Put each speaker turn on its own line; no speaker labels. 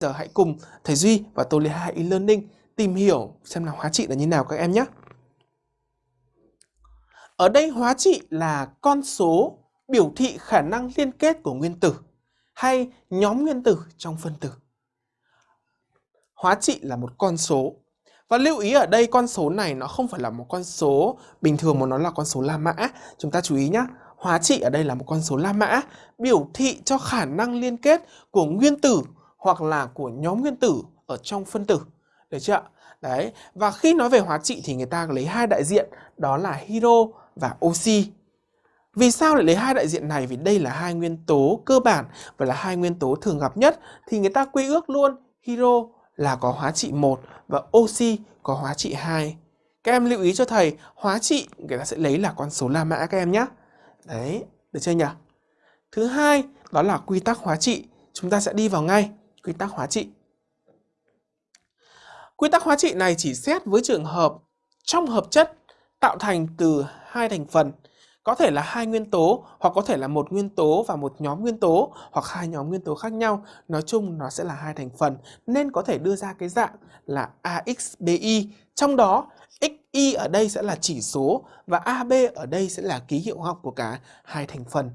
giờ hãy cùng thầy Duy và tôi Lê Hai e-learning tìm hiểu xem là hóa trị là như nào các em nhé. Ở đây hóa trị là con số biểu thị khả năng liên kết của nguyên tử hay nhóm nguyên tử trong phân tử. Hóa trị là một con số. Và lưu ý ở đây con số này nó không phải là một con số bình thường mà nó là con số La Mã. Chúng ta chú ý nhé. Hóa trị ở đây là một con số La Mã, biểu thị cho khả năng liên kết của nguyên tử hoặc là của nhóm nguyên tử ở trong phân tử. Được chưa Đấy, và khi nói về hóa trị thì người ta lấy hai đại diện đó là hydro và oxy. Vì sao lại lấy hai đại diện này? Vì đây là hai nguyên tố cơ bản và là hai nguyên tố thường gặp nhất thì người ta quy ước luôn hydro là có hóa trị 1 và oxy có hóa trị 2. Các em lưu ý cho thầy, hóa trị người ta sẽ lấy là con số La Mã các em nhé. Đấy, được chưa nhỉ? Thứ hai, đó là quy tắc hóa trị. Chúng ta sẽ đi vào ngay quy tắc hóa trị. Quy tắc hóa trị này chỉ xét với trường hợp, trong hợp chất tạo thành từ hai thành phần, có thể là hai nguyên tố hoặc có thể là một nguyên tố và một nhóm nguyên tố hoặc hai nhóm nguyên tố khác nhau. Nói chung nó sẽ là hai thành phần, nên có thể đưa ra cái dạng là AXBI. Trong đó XY ở đây sẽ là chỉ số và AB ở đây sẽ là ký hiệu học của cả hai thành phần.